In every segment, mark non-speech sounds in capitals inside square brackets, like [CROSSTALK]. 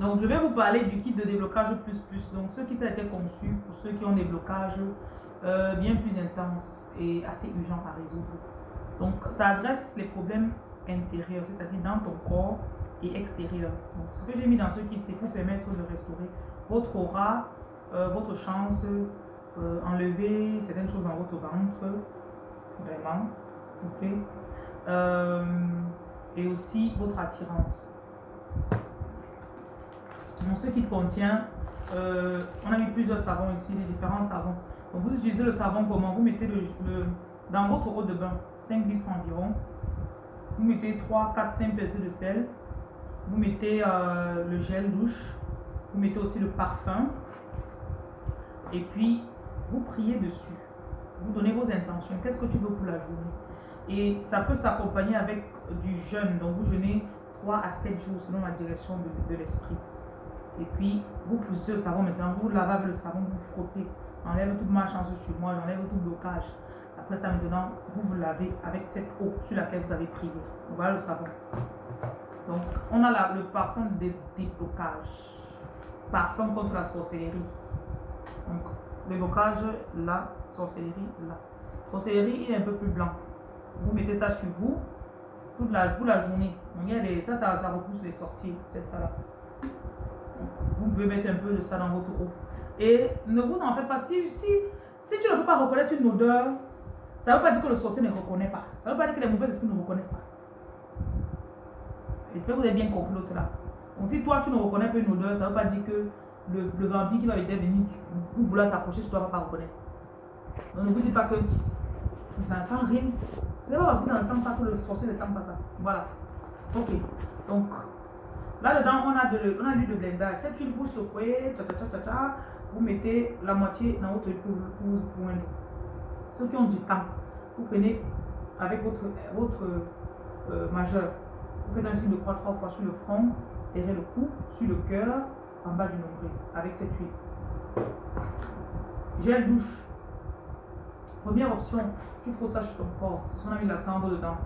Donc, je vais vous parler du kit de déblocage plus plus. Donc, ce kit a été conçu pour ceux qui ont des blocages euh, bien plus intenses et assez urgents à résoudre. Donc, ça adresse les problèmes intérieurs, c'est-à-dire dans ton corps et extérieur. Donc, ce que j'ai mis dans ce kit, c'est pour permettre de restaurer votre aura, euh, votre chance, euh, enlever certaines choses dans votre ventre, vraiment, ok, et aussi votre attirance. Donc, ce kit contient, on a mis plusieurs savons ici, les différents savons. Donc, vous utilisez le savon comment? Vous mettez le, dans votre eau de bain, 5 litres environ. Vous mettez 3, 4, 5 pincées de sel. Vous mettez euh, le gel douche. Vous mettez aussi le parfum. Et puis, vous priez dessus. Vous donnez vos intentions. Qu'est-ce que tu veux pour la journée? Et ça peut s'accompagner avec du jeûne. Donc, vous jeûnez 3 à 7 jours selon la direction de, l'esprit. Et puis, vous poussez le savon maintenant. Vous lavez avec le savon, vous frottez. Enlève toute ma chance sur moi, j'enlève tout blocage. Après ça, maintenant, vous vous lavez avec cette eau sur laquelle vous avez prié. Voilà le savon. Donc, on a le parfum de déblocage. Parfum contre la sorcellerie. Donc, le blocage là, sorcellerie là. Sorcellerie, il est un peu plus blanc. Vous mettez ça sur vous toute la, toute la journée. Ça, ça, ça repousse les sorciers. C'est ça là. Vous pouvez mettre un peu de ça dans votre eau. Et ne vous en faites pas. Si, si, si tu ne peux pas reconnaître une odeur, ça ne veut pas dire que le sorcier ne reconnaît pas. Ça ne veut pas dire que les mauvais esprits ne reconnaissent pas. J'espère que vous avez bien compris l'autre là. Donc si toi tu ne reconnais pas une odeur, ça ne veut pas dire que le, le vampire qui va venir vous vouloir s'approcher toi ne va pas reconnaître. Donc ne vous dites pas que ça ne sent rien. C'est pas parce que ça ne sent pas que le sorcier ne sent pas ça. Voilà. Ok. Donc là-dedans, on a de l'huile de blendage. Cette huile, vous secouez, vous mettez la moitié dans votre huile pour, vous poindre. Ceux qui ont du temps, vous prenez avec votre, euh, majeur, vous faites un signe de croix trois fois sur le front, derrière le cou, sur le cœur, en bas du nombril, avec cette huile. Gel douche. Première option, tu frottes ça sur ton corps. On a mis la cendre dedans.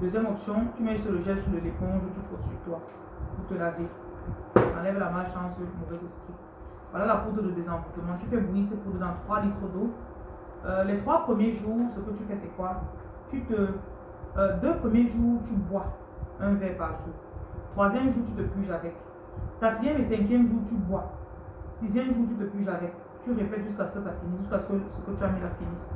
Deuxième option, tu mets le gel sur l'éponge, tu frottes sur toi pour te laver. Enlève la malchance, le mauvais esprit. Voilà la poudre de désenvoûtement. Tu fais bouillir cette poudre dans 3 litres d'eau. Euh, les trois premiers jours, ce que tu fais, c'est quoi? Tu te. Euh, deux premiers jours, tu bois un verre par jour. Troisième jour, tu te puges avec. Quatrième et cinquième jour, tu bois. Sixième jour, tu te puges avec. Tu répètes jusqu'à ce que ça finisse, jusqu'à ce que ce que tu as mis la finisse.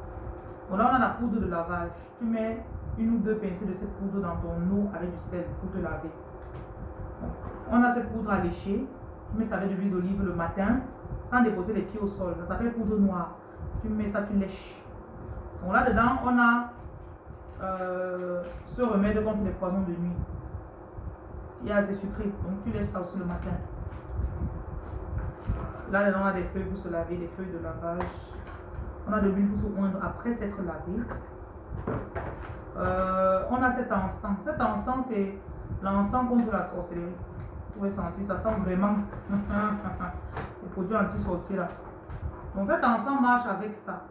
Bon, là, on a la poudre de lavage. Tu mets une ou deux pincées de cette poudre dans ton eau avec du sel pour te laver. on a cette poudre à lécher. Tu mets ça avec de l'huile d'olive le matin sans déposer les pieds au sol. Ça s'appelle poudre noire. Tu mets ça, tu lèches. Donc là-dedans, on a euh, ce remède contre les poisons de nuit. Il y a assez sucré, donc tu laisses ça aussi le matin. Là-dedans, on a des feuilles pour se laver, des feuilles de lavage. On a de l'huile pour se oindre après s'être lavé. Euh, on a cet encens. Cet encens, c'est l'encens contre la sorcellerie. Vous pouvez sentir, ça sent vraiment [LAUGHS] les produits anti-sorciers là. Donc cet encens marche avec ça.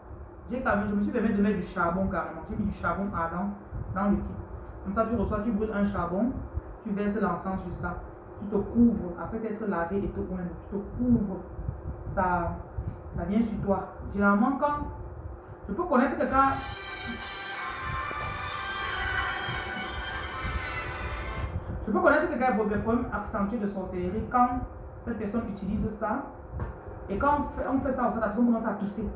Je me suis permis de mettre du charbon carrément. J'ai mis du charbon ardent dans le kit. Comme ça, tu reçois, tu brûles un charbon, tu verses l'encens sur ça. Tu te couvres, après t'être lavé et oindre, tu te couvres. Ça, ça vient sur toi. Généralement, quand je peux connaître quelqu'un peux connaître quelqu'un qui a des problèmes accentués de sorcellerie quand cette personne utilise ça et quand on fait, ça, la personne commence à tousser.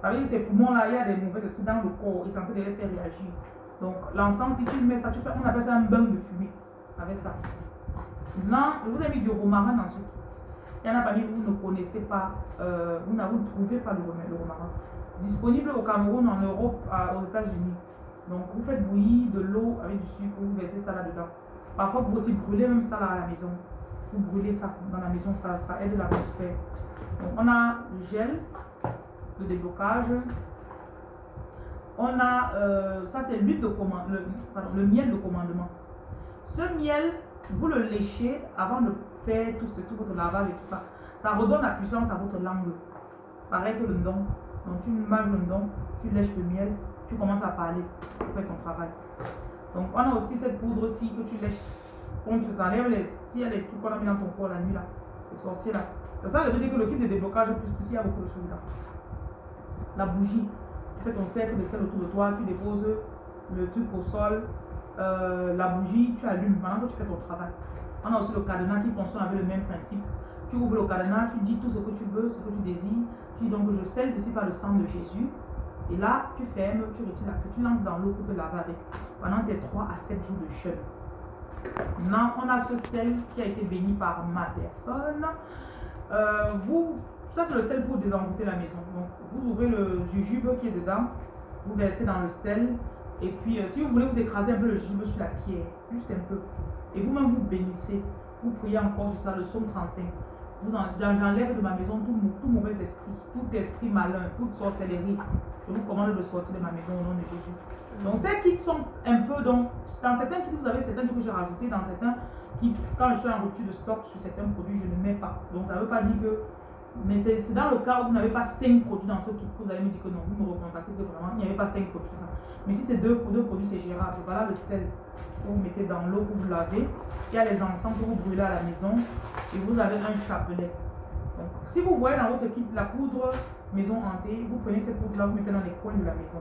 Ça veut dire que tes poumons là, il y a des mauvais esprits dans le corps, ils sont en train de les faire réagir. Donc l'encens, si tu mets ça, tu fais, on appelle ça un bain de fumée avec ça. Maintenant, je vous ai mis du romarin dans ce kit. Il y en a parmi vous, vous ne connaissez pas, euh, vous n'avez trouvé pas le, le romarin. Disponible au Cameroun, en Europe, aux États-Unis. Donc vous faites bouillir de l'eau avec du sucre, vous versez ça là-dedans. Parfois, vous aussi brûler même ça là à la maison. Vous brûlez ça dans la maison, ça, aide l'atmosphère. On a le gel de déblocage. On a, euh, ça c'est l'huile de commande, le, miel de commandement. Ce miel, vous le léchez avant de faire tout, ce, tout votre lavage et tout ça. Ça redonne la puissance à votre langue. Pareil que le don. Donc tu manges le don, tu lèches le miel, tu commences à parler pour faire ton travail. Donc on a aussi cette poudre aussi que tu lèches On te enlève les, a les trucs qu'on a mis dans ton corps la nuit là, les sorciers là. Comme ça, je veux dire que le kit de déblocage plus plus, il y a beaucoup de choses là. La bougie, tu fais ton cercle de sel autour de toi, tu déposes le truc au sol, euh, la bougie, tu allumes pendant que tu fais ton travail. On a aussi le cadenas qui fonctionne avec le même principe. Tu ouvres le cadenas, tu dis tout ce que tu veux, ce que tu désires. Tu dis donc je scelle ici par le sang de Jésus. Et là, tu fermes, tu retires la tu lances dans l'eau pour te laver avec pendant tes 3 à 7 jours de jeûne. Maintenant, on a ce sel qui a été béni par ma personne. Euh, vous, ça c'est le sel pour désenvoûter la maison. Donc, vous ouvrez le jujube qui est dedans, vous versez dans le sel. Et puis, euh, si vous voulez vous écraser un peu le jujube sur la pierre, juste un peu. Et vous-même vous bénissez. Vous priez encore sur ça, le psaume 35. J'enlève de ma maison tout, tout, mauvais esprit, tout esprit malin, toute sorcellerie. Je vous commande de sortir de ma maison au nom de Jésus. Donc ces kits sont un peu, donc, dans certains kits, vous avez certains que j'ai rajoutés, dans certains kits, quand je suis en rupture de stock sur certains produits, je ne mets pas. Donc ça ne veut pas dire que mais c'est dans le cas où vous n'avez pas 5 produits dans ce kit que vous allez me dire que non, vous me recontactez que vraiment il n'y avait pas 5 produits. Mais si c'est deux, deux produits, c'est gérable. Voilà le sel que vous mettez dans l'eau pour vous laver. Il y a les encens que vous brûlez à la maison et vous avez un chapelet. Donc, si vous voyez dans votre kit la poudre maison hantée, vous prenez cette poudre-là, vous mettez dans les coins de la maison.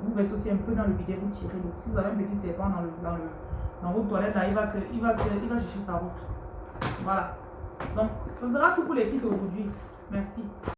Vous versez aussi un peu dans le bidet, vous tirez l'eau. Si vous avez un petit serpent dans, le, dans, le, dans votre toilette, il va, il, va il va chercher sa route. Voilà. Donc, ce sera tout pour les kits aujourd'hui. Merci.